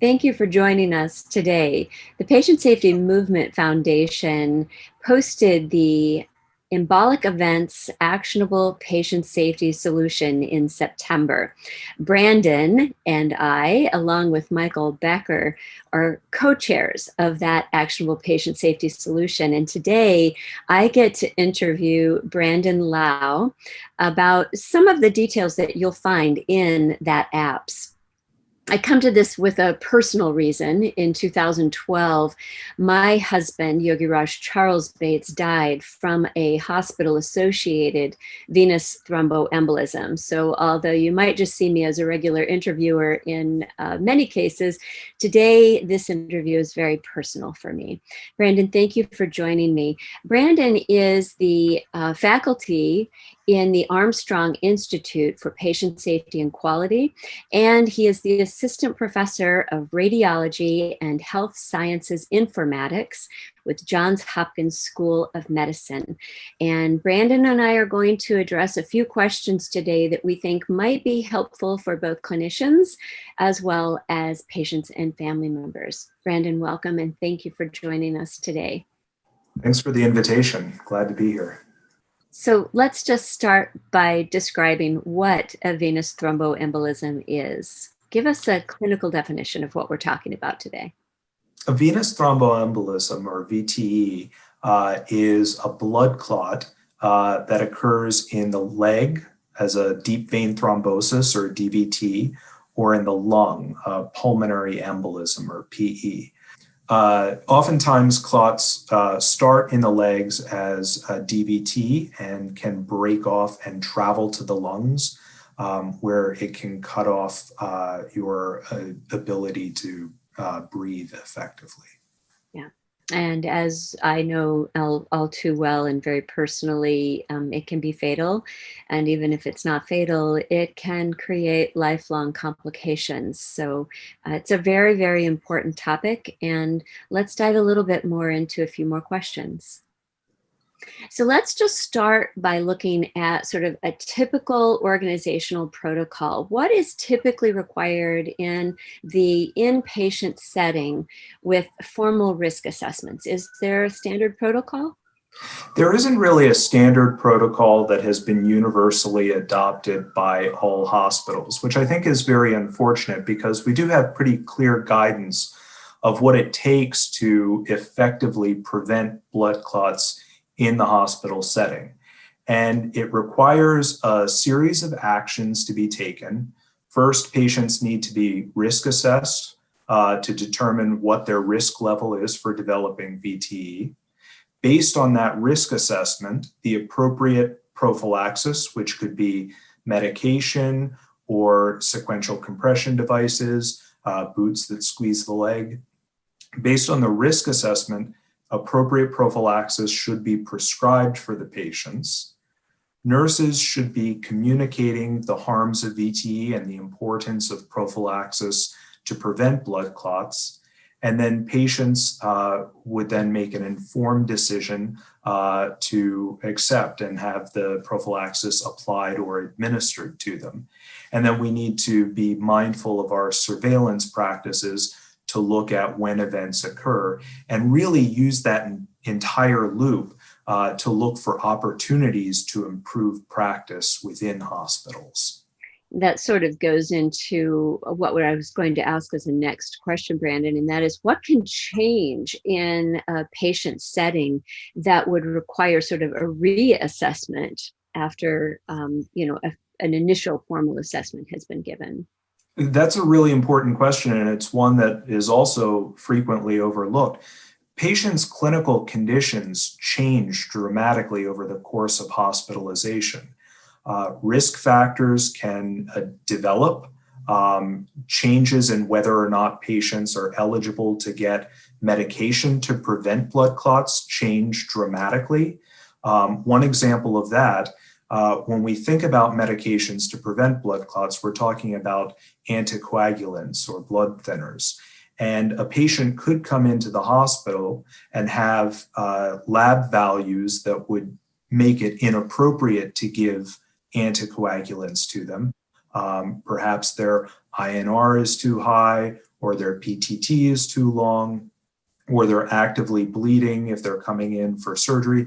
Thank you for joining us today. The Patient Safety Movement Foundation posted the Embolic Events Actionable Patient Safety Solution in September. Brandon and I, along with Michael Becker, are co-chairs of that Actionable Patient Safety Solution. And today I get to interview Brandon Lau about some of the details that you'll find in that apps I come to this with a personal reason. In 2012, my husband, Yogi Raj Charles Bates, died from a hospital-associated venous thromboembolism. So although you might just see me as a regular interviewer in uh, many cases, today this interview is very personal for me. Brandon, thank you for joining me. Brandon is the uh, faculty in the Armstrong Institute for Patient Safety and Quality, and he is the Assistant Professor of Radiology and Health Sciences Informatics with Johns Hopkins School of Medicine. And Brandon and I are going to address a few questions today that we think might be helpful for both clinicians as well as patients and family members. Brandon, welcome and thank you for joining us today. Thanks for the invitation. Glad to be here. So let's just start by describing what a venous thromboembolism is. Give us a clinical definition of what we're talking about today. A venous thromboembolism, or VTE, uh, is a blood clot uh, that occurs in the leg as a deep vein thrombosis, or DVT, or in the lung, a pulmonary embolism, or PE. Uh, oftentimes clots uh, start in the legs as a DVT and can break off and travel to the lungs um, where it can cut off uh, your uh, ability to uh, breathe effectively. Yeah. And as I know all, all too well and very personally, um, it can be fatal. And even if it's not fatal, it can create lifelong complications. So uh, it's a very, very important topic. And let's dive a little bit more into a few more questions. So let's just start by looking at sort of a typical organizational protocol. What is typically required in the inpatient setting with formal risk assessments? Is there a standard protocol? There isn't really a standard protocol that has been universally adopted by all hospitals, which I think is very unfortunate because we do have pretty clear guidance of what it takes to effectively prevent blood clots in the hospital setting. And it requires a series of actions to be taken. First, patients need to be risk assessed uh, to determine what their risk level is for developing VTE. Based on that risk assessment, the appropriate prophylaxis, which could be medication or sequential compression devices, uh, boots that squeeze the leg. Based on the risk assessment, appropriate prophylaxis should be prescribed for the patients. Nurses should be communicating the harms of VTE and the importance of prophylaxis to prevent blood clots. And then patients uh, would then make an informed decision uh, to accept and have the prophylaxis applied or administered to them. And then we need to be mindful of our surveillance practices to look at when events occur and really use that entire loop uh, to look for opportunities to improve practice within hospitals. That sort of goes into what I was going to ask as a next question, Brandon, and that is what can change in a patient setting that would require sort of a reassessment after, um, you know, a, an initial formal assessment has been given? That's a really important question, and it's one that is also frequently overlooked. Patients' clinical conditions change dramatically over the course of hospitalization. Uh, risk factors can uh, develop, um, changes in whether or not patients are eligible to get medication to prevent blood clots change dramatically. Um, one example of that uh, when we think about medications to prevent blood clots, we're talking about anticoagulants or blood thinners. And a patient could come into the hospital and have uh, lab values that would make it inappropriate to give anticoagulants to them. Um, perhaps their INR is too high or their PTT is too long, or they're actively bleeding if they're coming in for surgery.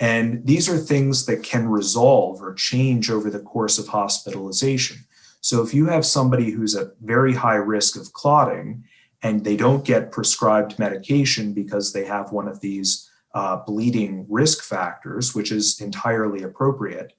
And these are things that can resolve or change over the course of hospitalization. So if you have somebody who's at very high risk of clotting and they don't get prescribed medication because they have one of these uh, bleeding risk factors, which is entirely appropriate,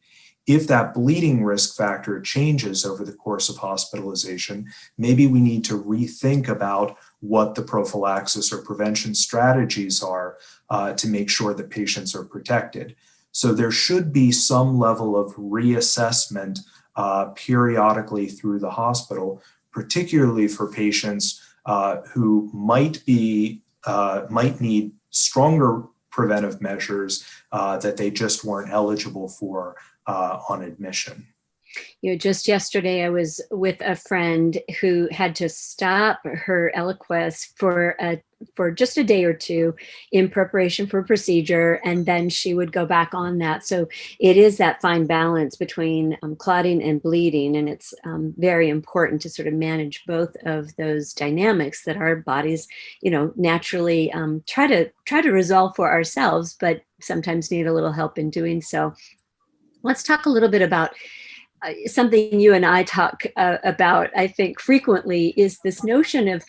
if that bleeding risk factor changes over the course of hospitalization, maybe we need to rethink about what the prophylaxis or prevention strategies are uh, to make sure that patients are protected. So there should be some level of reassessment uh, periodically through the hospital, particularly for patients uh, who might be uh, might need stronger preventive measures uh, that they just weren't eligible for uh, on admission. You know, just yesterday I was with a friend who had to stop her Eliquis for a for just a day or two in preparation for procedure, and then she would go back on that. So it is that fine balance between um, clotting and bleeding, and it's um, very important to sort of manage both of those dynamics that our bodies, you know, naturally um, try to try to resolve for ourselves, but sometimes need a little help in doing so. Let's talk a little bit about something you and I talk uh, about, I think, frequently is this notion of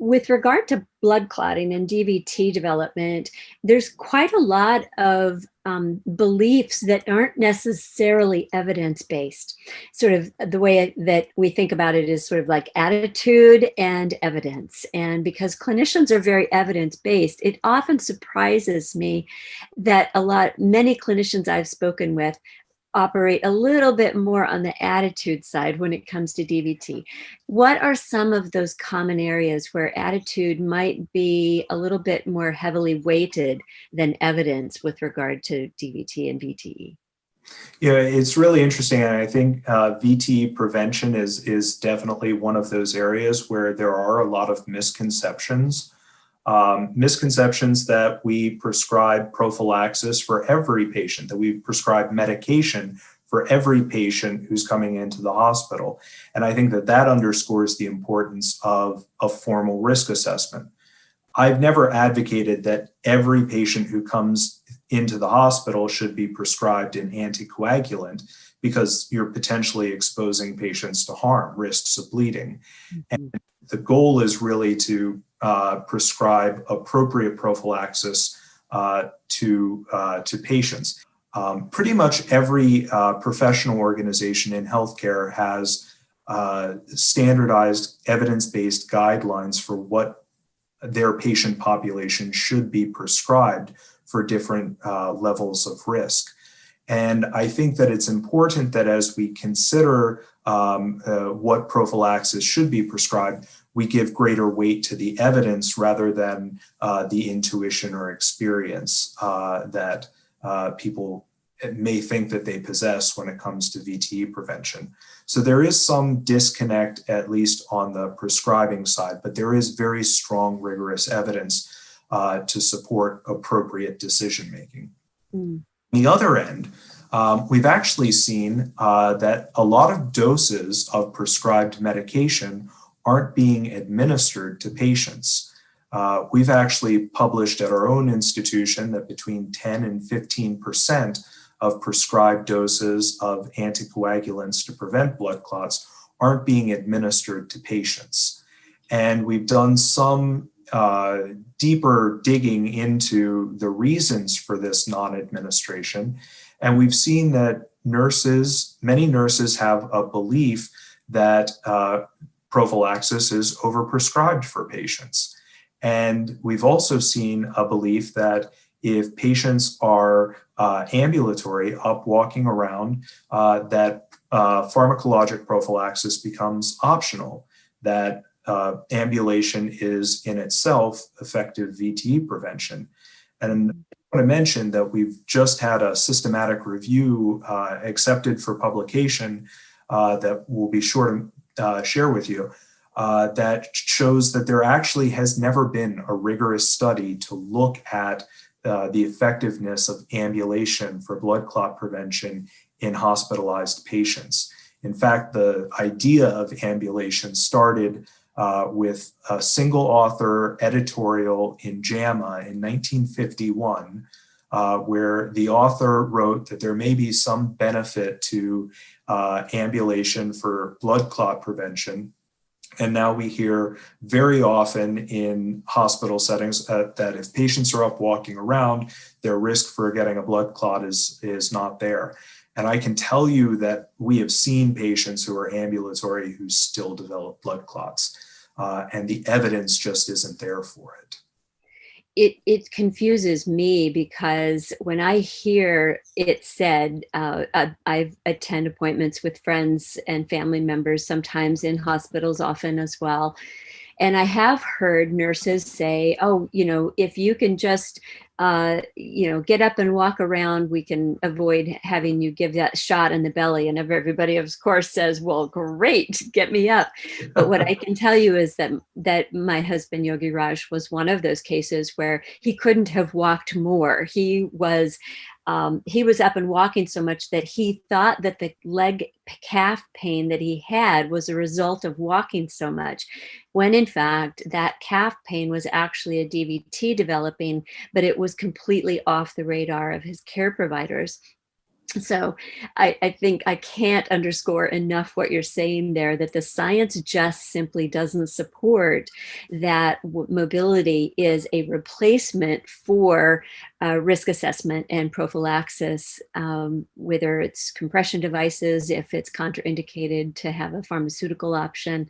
with regard to blood clotting and DVT development, there's quite a lot of um, beliefs that aren't necessarily evidence-based. Sort of the way that we think about it is sort of like attitude and evidence. And because clinicians are very evidence-based, it often surprises me that a lot, many clinicians I've spoken with operate a little bit more on the attitude side when it comes to DVT. What are some of those common areas where attitude might be a little bit more heavily weighted than evidence with regard to DVT and VTE? Yeah, it's really interesting. And I think uh, VTE prevention is, is definitely one of those areas where there are a lot of misconceptions um, misconceptions that we prescribe prophylaxis for every patient, that we prescribe medication for every patient who's coming into the hospital. And I think that that underscores the importance of a formal risk assessment. I've never advocated that every patient who comes into the hospital should be prescribed an anticoagulant because you're potentially exposing patients to harm, risks of bleeding. And the goal is really to uh, prescribe appropriate prophylaxis uh, to, uh, to patients. Um, pretty much every uh, professional organization in healthcare has uh, standardized evidence-based guidelines for what their patient population should be prescribed for different levels of risk. And I think that it's important that as we consider um, uh, what prophylaxis should be prescribed, we give greater weight to the evidence rather than uh, the intuition or experience uh, that uh, people may think that they possess when it comes to VTE prevention. So there is some disconnect, at least on the prescribing side, but there is very strong, rigorous evidence uh, to support appropriate decision-making. Mm. On the other end, um, we've actually seen uh, that a lot of doses of prescribed medication aren't being administered to patients. Uh, we've actually published at our own institution that between 10 and 15% of prescribed doses of anticoagulants to prevent blood clots aren't being administered to patients. And we've done some uh, deeper digging into the reasons for this non-administration. And we've seen that nurses, many nurses have a belief that uh, prophylaxis is overprescribed for patients. And we've also seen a belief that if patients are uh, ambulatory, up walking around, uh, that uh, pharmacologic prophylaxis becomes optional, that uh, ambulation is in itself effective VTE prevention. And I want to mention that we've just had a systematic review uh, accepted for publication uh, that we'll be sure to uh, share with you uh, that shows that there actually has never been a rigorous study to look at uh, the effectiveness of ambulation for blood clot prevention in hospitalized patients. In fact, the idea of ambulation started uh, with a single author editorial in JAMA in 1951, uh, where the author wrote that there may be some benefit to uh, ambulation for blood clot prevention. And now we hear very often in hospital settings uh, that if patients are up walking around, their risk for getting a blood clot is, is not there. And I can tell you that we have seen patients who are ambulatory who still develop blood clots, uh, and the evidence just isn't there for it it, it confuses me because when I hear it said, uh, I, I attend appointments with friends and family members, sometimes in hospitals often as well. And I have heard nurses say, oh, you know, if you can just uh, you know, get up and walk around, we can avoid having you give that shot in the belly. And everybody, of course, says, well, great, get me up. But what I can tell you is that, that my husband, Yogi Raj, was one of those cases where he couldn't have walked more. He was um, he was up and walking so much that he thought that the leg calf pain that he had was a result of walking so much, when in fact that calf pain was actually a DVT developing, but it was completely off the radar of his care providers. So I, I, think I can't underscore enough what you're saying there, that the science just simply doesn't support that mobility is a replacement for uh, risk assessment and prophylaxis, um, whether it's compression devices, if it's contraindicated to have a pharmaceutical option.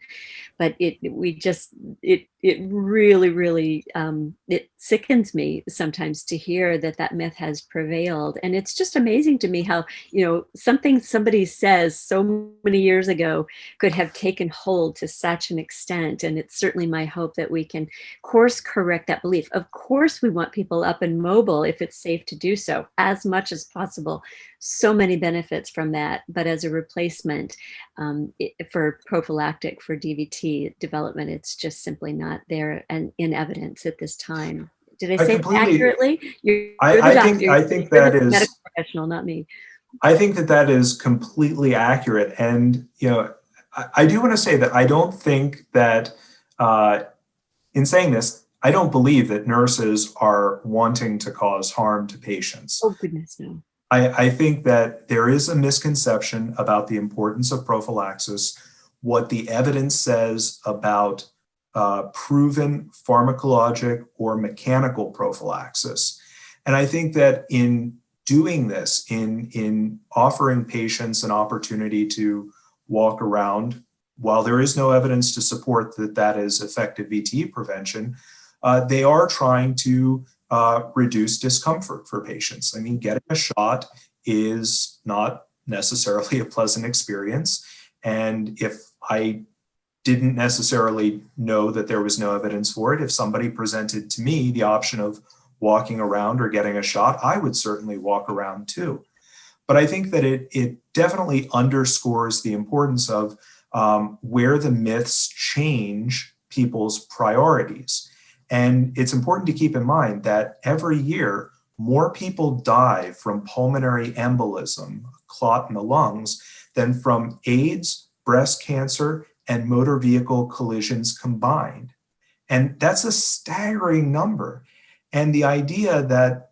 But it we just, it, it really, really, um, it sickens me sometimes to hear that that myth has prevailed. And it's just amazing to me how, you know, something somebody says so many years ago could have taken hold to such an extent. And it's certainly my hope that we can course correct that belief. Of course, we want people up and mobile if it's safe to do so as much as possible. So many benefits from that, but as a replacement um, it, for prophylactic for DVT development, it's just simply not there and in evidence at this time. Did I say I accurately? You're, I, you're I think I think that is medical professional, not me. I think that that is completely accurate, and you know, I, I do want to say that I don't think that uh, in saying this, I don't believe that nurses are wanting to cause harm to patients. Oh, goodness, no. I, I think that there is a misconception about the importance of prophylaxis, what the evidence says about uh, proven pharmacologic or mechanical prophylaxis. And I think that in doing this, in, in offering patients an opportunity to walk around, while there is no evidence to support that that is effective VTE prevention, uh, they are trying to uh, reduce discomfort for patients. I mean, getting a shot is not necessarily a pleasant experience. And if I didn't necessarily know that there was no evidence for it, if somebody presented to me the option of walking around or getting a shot, I would certainly walk around too. But I think that it, it definitely underscores the importance of um, where the myths change people's priorities. And it's important to keep in mind that every year, more people die from pulmonary embolism, clot in the lungs, than from AIDS, breast cancer, and motor vehicle collisions combined. And that's a staggering number. And the idea that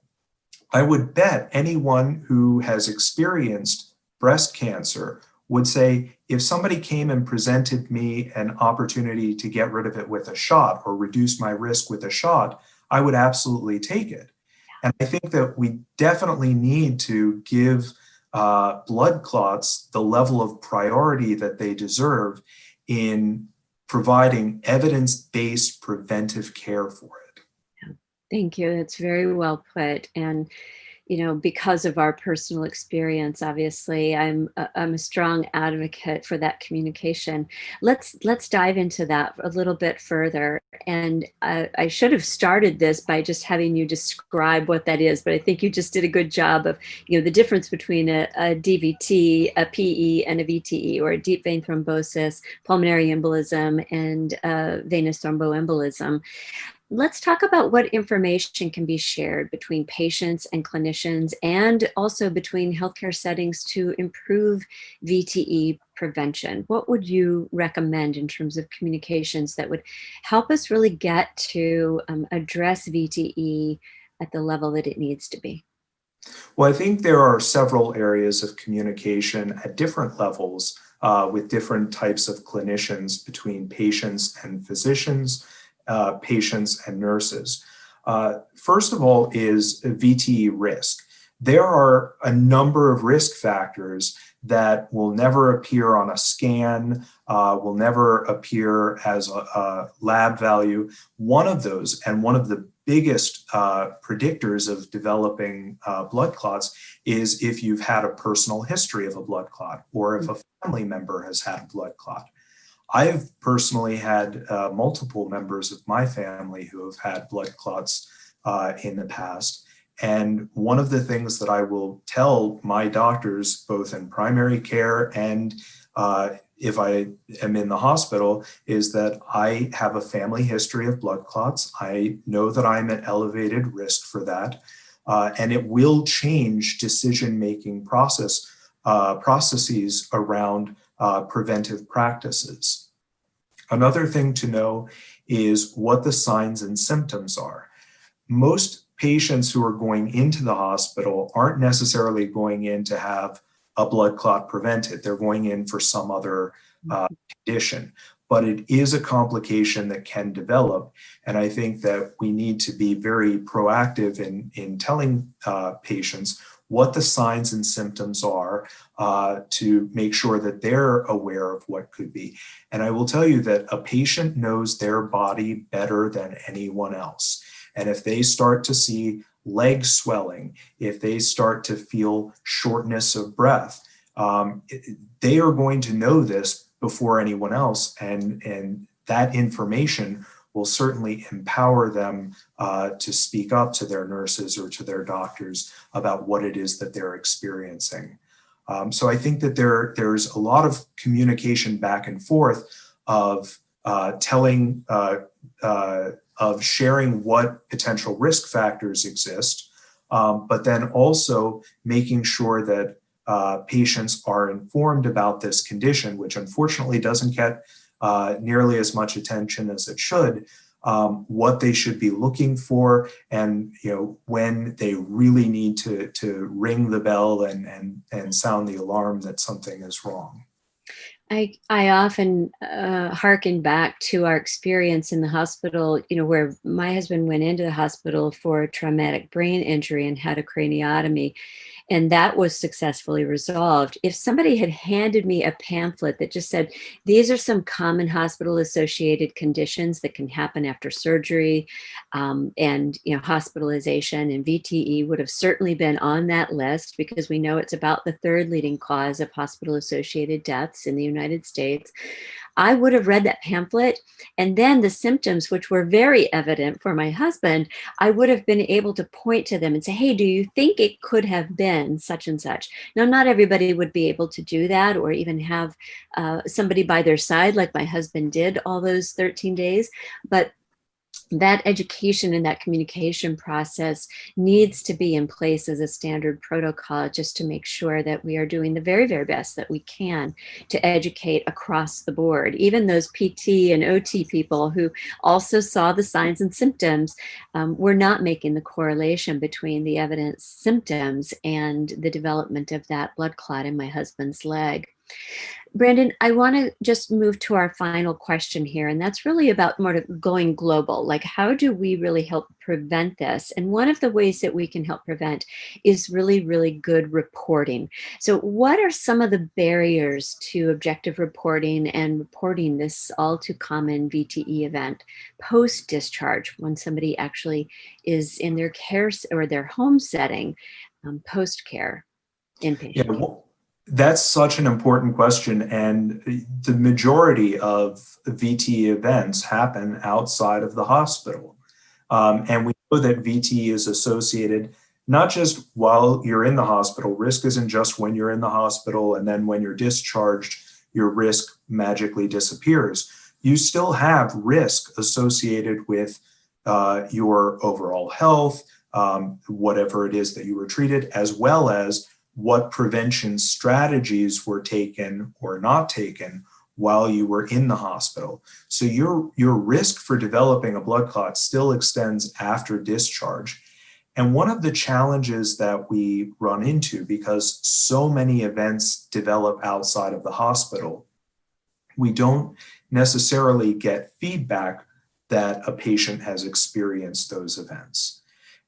I would bet anyone who has experienced breast cancer would say, if somebody came and presented me an opportunity to get rid of it with a shot or reduce my risk with a shot, I would absolutely take it. And I think that we definitely need to give uh, blood clots the level of priority that they deserve in providing evidence-based preventive care for it. Thank you. That's very well put. And you know, because of our personal experience, obviously, I'm a, I'm a strong advocate for that communication. Let's let's dive into that a little bit further. And I, I should have started this by just having you describe what that is, but I think you just did a good job of, you know, the difference between a, a DVT, a PE, and a VTE, or a deep vein thrombosis, pulmonary embolism, and uh, venous thromboembolism. Let's talk about what information can be shared between patients and clinicians and also between healthcare settings to improve VTE prevention. What would you recommend in terms of communications that would help us really get to um, address VTE at the level that it needs to be? Well, I think there are several areas of communication at different levels uh, with different types of clinicians between patients and physicians, uh, patients and nurses. Uh, first of all is VTE risk. There are a number of risk factors that will never appear on a scan, uh, will never appear as a, a, lab value. One of those, and one of the biggest uh, predictors of developing uh, blood clots is if you've had a personal history of a blood clot or if a family member has had a blood clot. I've personally had uh, multiple members of my family who have had blood clots uh, in the past. And one of the things that I will tell my doctors, both in primary care and uh, if I am in the hospital, is that I have a family history of blood clots. I know that I'm at elevated risk for that. Uh, and it will change decision-making process uh, processes around uh, preventive practices. Another thing to know is what the signs and symptoms are. Most patients who are going into the hospital aren't necessarily going in to have a blood clot prevented. They're going in for some other uh, condition, but it is a complication that can develop. And I think that we need to be very proactive in, in telling uh, patients what the signs and symptoms are uh, to make sure that they're aware of what could be. And I will tell you that a patient knows their body better than anyone else. And if they start to see leg swelling, if they start to feel shortness of breath, um, they are going to know this before anyone else. And, and that information will certainly empower them uh, to speak up to their nurses or to their doctors about what it is that they're experiencing. Um, so I think that there, there's a lot of communication back and forth of uh, telling, uh, uh of sharing what potential risk factors exist, um, but then also making sure that uh, patients are informed about this condition, which unfortunately doesn't get uh, nearly as much attention as it should, um, what they should be looking for and you know when they really need to to ring the bell and and and sound the alarm that something is wrong. I, I often uh, hearken back to our experience in the hospital, you know, where my husband went into the hospital for a traumatic brain injury and had a craniotomy and that was successfully resolved. If somebody had handed me a pamphlet that just said, these are some common hospital associated conditions that can happen after surgery um, and you know hospitalization and VTE would have certainly been on that list because we know it's about the third leading cause of hospital associated deaths in the United States. I would have read that pamphlet and then the symptoms, which were very evident for my husband, I would have been able to point to them and say, hey, do you think it could have been such and such? Now, not everybody would be able to do that or even have uh, somebody by their side like my husband did all those 13 days, but that education and that communication process needs to be in place as a standard protocol just to make sure that we are doing the very, very best that we can to educate across the board. Even those PT and OT people who also saw the signs and symptoms um, were not making the correlation between the evidence symptoms and the development of that blood clot in my husband's leg. Brandon, I want to just move to our final question here, and that's really about more of going global. Like, how do we really help prevent this? And one of the ways that we can help prevent is really, really good reporting. So what are some of the barriers to objective reporting and reporting this all too common VTE event post-discharge when somebody actually is in their care or their home setting um, post-care inpatient? Yeah, well that's such an important question. And the majority of VT events happen outside of the hospital. Um, and we know that VT is associated not just while you're in the hospital, risk isn't just when you're in the hospital and then when you're discharged, your risk magically disappears. You still have risk associated with uh, your overall health, um, whatever it is that you were treated, as well as what prevention strategies were taken or not taken while you were in the hospital. So your, your risk for developing a blood clot still extends after discharge. And one of the challenges that we run into, because so many events develop outside of the hospital, we don't necessarily get feedback that a patient has experienced those events.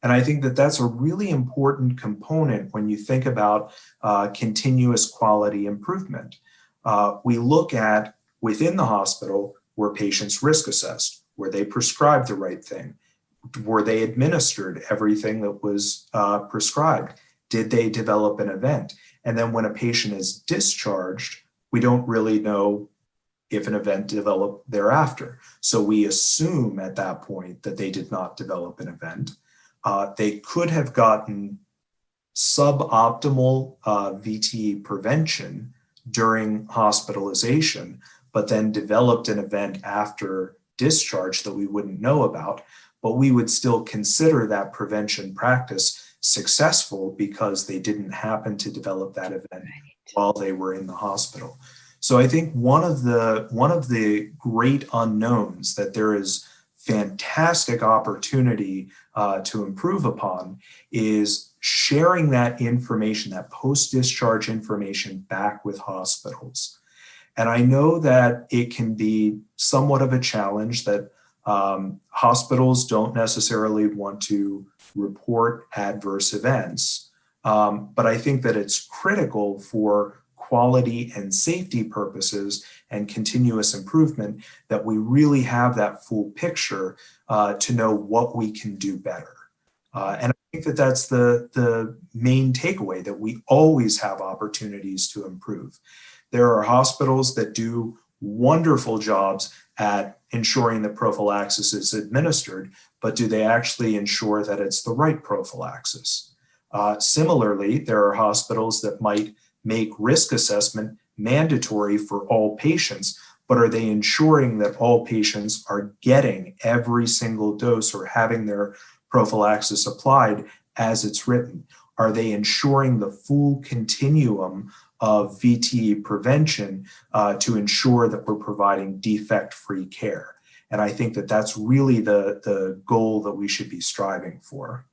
And I think that that's a really important component when you think about uh, continuous quality improvement. Uh, we look at within the hospital, were patients risk assessed? Were they prescribed the right thing? Were they administered everything that was uh, prescribed? Did they develop an event? And then when a patient is discharged, we don't really know if an event developed thereafter. So we assume at that point that they did not develop an event. Uh, they could have gotten suboptimal uh, VTE prevention during hospitalization, but then developed an event after discharge that we wouldn't know about, but we would still consider that prevention practice successful because they didn't happen to develop that event right. while they were in the hospital. So I think one of the one of the great unknowns that there is fantastic opportunity uh, to improve upon is sharing that information, that post-discharge information back with hospitals. And I know that it can be somewhat of a challenge that um, hospitals don't necessarily want to report adverse events, um, but I think that it's critical for quality and safety purposes and continuous improvement that we really have that full picture uh, to know what we can do better. Uh, and I think that that's the, the main takeaway, that we always have opportunities to improve. There are hospitals that do wonderful jobs at ensuring that prophylaxis is administered, but do they actually ensure that it's the right prophylaxis? Uh, similarly, there are hospitals that might make risk assessment mandatory for all patients, but are they ensuring that all patients are getting every single dose or having their prophylaxis applied as it's written? Are they ensuring the full continuum of VTE prevention uh, to ensure that we're providing defect-free care? And I think that that's really the, the goal that we should be striving for.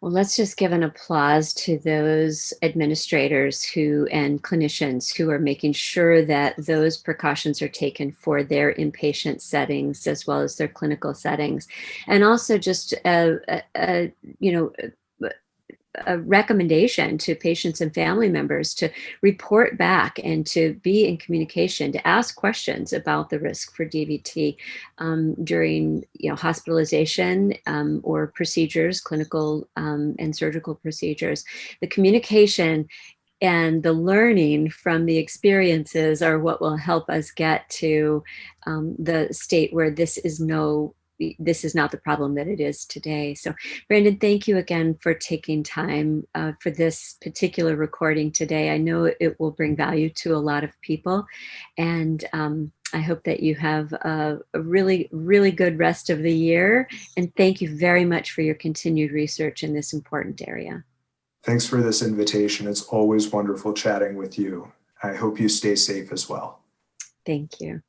Well, let's just give an applause to those administrators who and clinicians who are making sure that those precautions are taken for their inpatient settings as well as their clinical settings. And also just, you know, a recommendation to patients and family members to report back and to be in communication, to ask questions about the risk for DVT um, during you know, hospitalization um, or procedures, clinical um, and surgical procedures. The communication and the learning from the experiences are what will help us get to um, the state where this is no this is not the problem that it is today. So Brandon, thank you again for taking time uh, for this particular recording today. I know it will bring value to a lot of people and um, I hope that you have a, a, really, really good rest of the year. And thank you very much for your continued research in this important area. Thanks for this invitation. It's always wonderful chatting with you. I hope you stay safe as well. Thank you.